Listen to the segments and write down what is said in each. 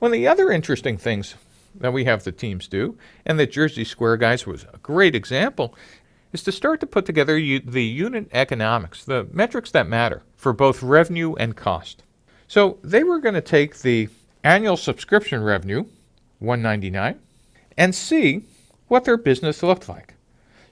One of the other interesting things that we have the teams do, and that Jersey Square guys was a great example, is to start to put together the unit economics, the metrics that matter for both revenue and cost. So they were going to take the annual subscription revenue, 199, and see what their business looked like.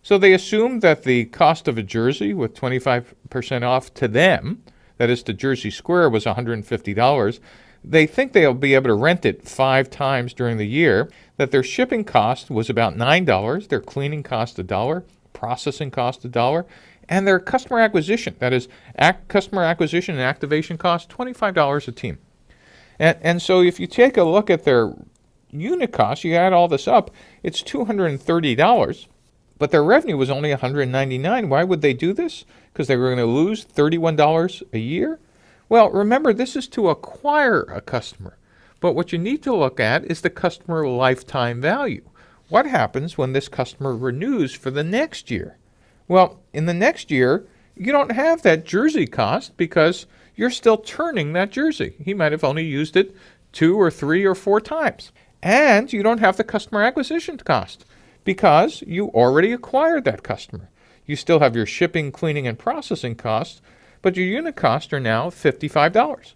So they assumed that the cost of a jersey with 25% off to them, that is to Jersey Square, was $150. They think they'll be able to rent it five times during the year, that their shipping cost was about $9, their cleaning cost a dollar, processing cost a dollar, and their customer acquisition, that is customer acquisition and activation cost, $25 a team. And, and so if you take a look at their unit cost, you add all this up, it's $230 but their revenue was only 199 Why would they do this? Because they were going to lose $31 a year? Well, remember, this is to acquire a customer. But what you need to look at is the customer lifetime value. What happens when this customer renews for the next year? Well, in the next year, you don't have that jersey cost because you're still turning that jersey. He might have only used it two or three or four times. And you don't have the customer acquisition cost because you already acquired that customer. You still have your shipping, cleaning, and processing costs, but your unit costs are now $55.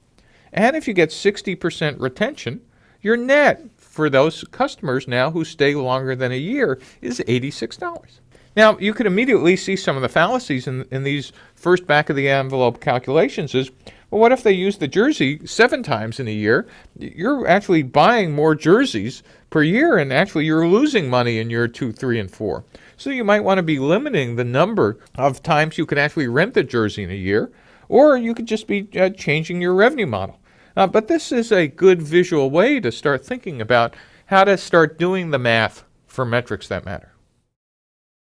And if you get 60% retention, your net for those customers now who stay longer than a year is $86. Now, you could immediately see some of the fallacies in, in these first back of the envelope calculations is, well, what if they use the jersey seven times in a year? You're actually buying more jerseys per year, and actually you're losing money in year two, three, and four. So you might want to be limiting the number of times you can actually rent the jersey in a year, or you could just be uh, changing your revenue model. Uh, but this is a good visual way to start thinking about how to start doing the math for metrics that matter.